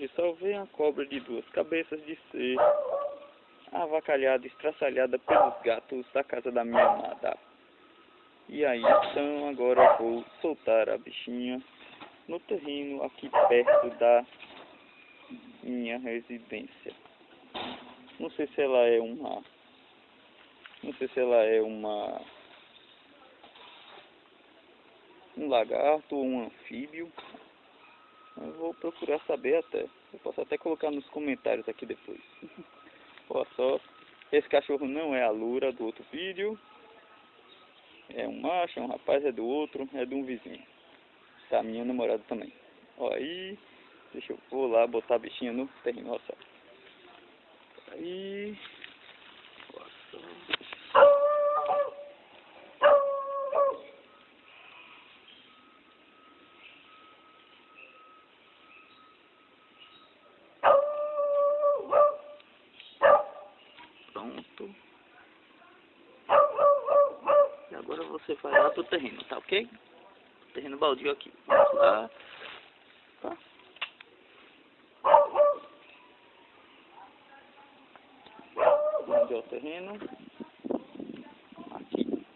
Hoje só vem a cobra de duas cabeças de ser avacalhada, estraçalhada pelos gatos da casa da minha amada. E aí, então, agora vou soltar a bichinha no terreno aqui perto da minha residência. Não sei se ela é uma... Não sei se ela é uma... Um lagarto ou um anfíbio. Eu vou procurar saber até. Eu posso até colocar nos comentários aqui depois. Olha só. Esse cachorro não é a Lura do outro vídeo. É um macho, é um rapaz, é do outro, é de um vizinho. Tá, minha namorada também. Ó aí. Deixa eu vou lá botar a bichinha no terreno, olha só. Aí. Olha só. Pronto. E agora você vai lá pro terreno, tá ok? Terreno baldio aqui. Vamos lá. Tá? Onde é o terreno? Aqui.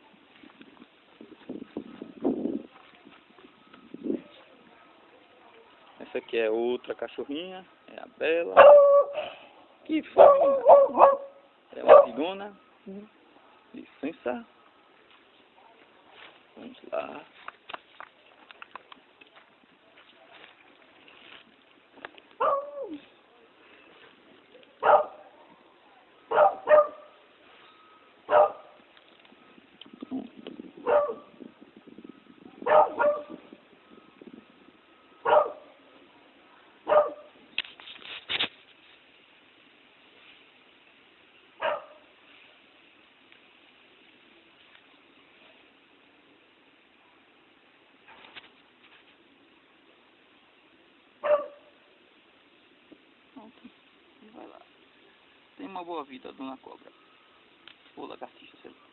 Essa aqui é outra cachorrinha. É a Bela. Que foi? É uma cigona. Licença. Vamos lá. Pronto. E vai lá. Tenha uma boa vida, dona cobra. Ou lagartixa, sei lá.